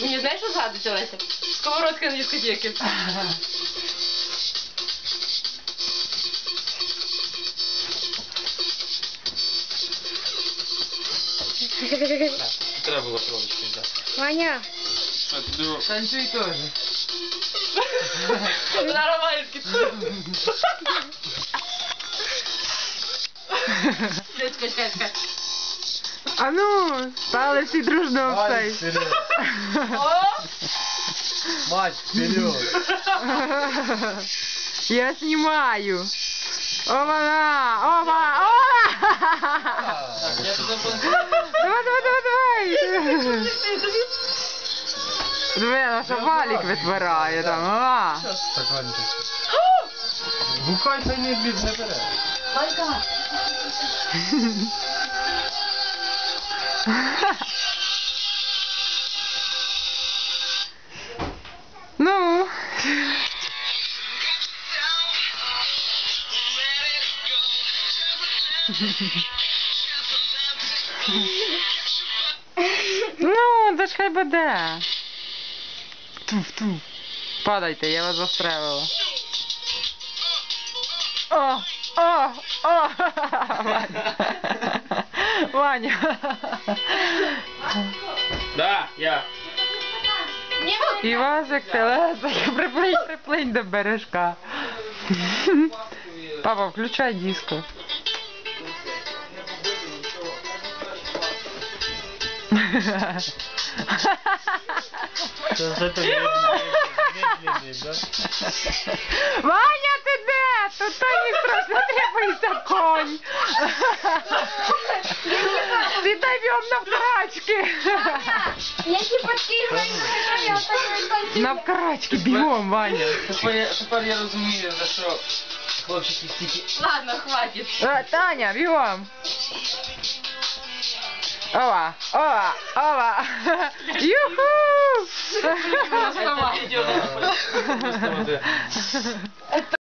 Мені знаєш, що згадується, Леся? Сковородка на дискотеки. Треба було трошечки взяти. Ваня, Романський. Чекай, чекай, чекай. А ну, стали всі дружно в цей. вперед! О! Мать, вперед! Я знімаю. Опа-на! Опа! Опа! Давай, давай, давай, давай! Диви, наша валік витворяє там. А. Так, ладно, ти Бухай, хай не бід, не бере. Валька. Ну. Ну, та ж хай буде. Туф-туф. Падайте, я вас застрелила. О, о, о! Ваня. Ваня. Да, я. Івасик, телесик, приплинь, приплинь до бережка. Папа, включай диско. Це вже так медленний, да? Ваня, ти де? Тут той не страшно требується конь. Сідай бігом на вкрачки. я типа кигаю, я так На вкрачки, бігом, Ваня. Тепер я, тепер я розумію, за що хлопчики стільки... Ладно, хватит. Е, Таня, бігом. Ова, ова, ова. Юху! Виставити.